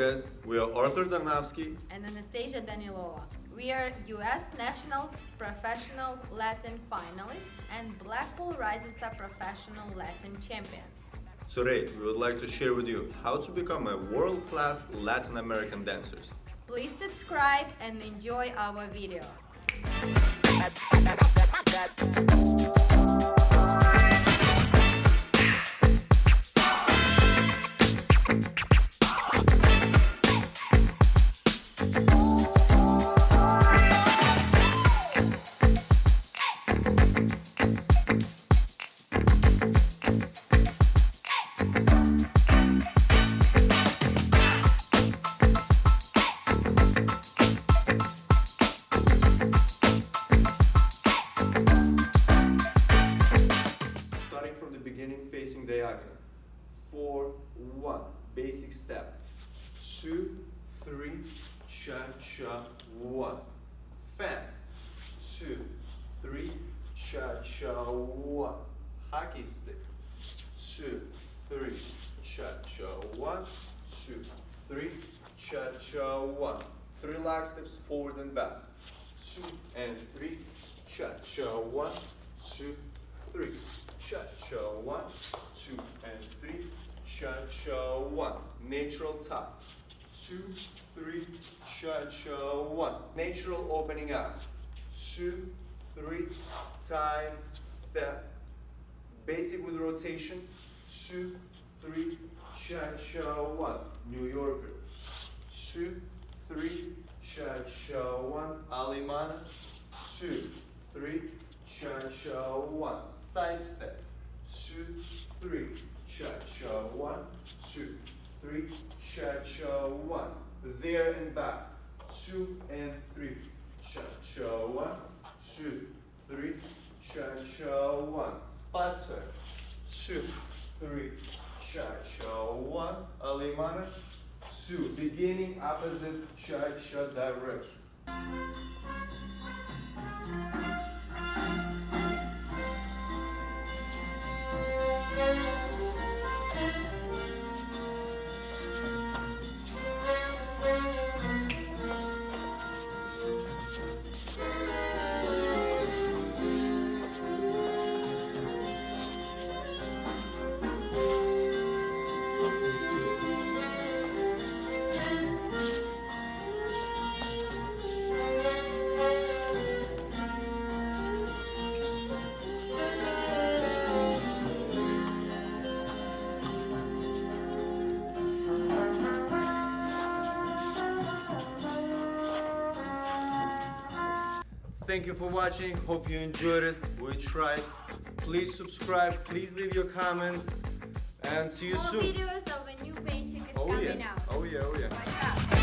guys, we are Arthur Darnavsky. and Anastasia Danilova. We are US National Professional Latin finalists and Blackpool Rising Star Professional Latin champions. Today, we would like to share with you how to become a world-class Latin American dancers. Please subscribe and enjoy our video. Four, one, basic step. Two, three, cha cha, one. Fan. Two, three, cha cha, one. Hockey stick. Two, three, cha cha, one, two, three, cha cha, one. Three leg steps forward and back. Two and three, cha cha, one, two, three, cha cha, one, two and three, cha cha, one. Natural top. Two, three, cha cha, one. Natural opening up. Two, three, time, step. Basic with rotation. Two, three, cha cha, one. New Yorker. Two, three, cha cha, one. Alemana. Two, three, cha cha, one. Side step. Two, three, cha cha, one, two, three, cha cha, one. There and back. Two and three, cha cha, one, two, three, cha cha, one. Spot turn. Two, three, cha cha, one. Alemana. Two. Beginning opposite cha cha direction. Thank you for watching. Hope you enjoyed it. We tried. Please subscribe. Please leave your comments. And see you More soon. videos of a new basic is Oh coming yeah. out. Oh yeah. Oh yeah.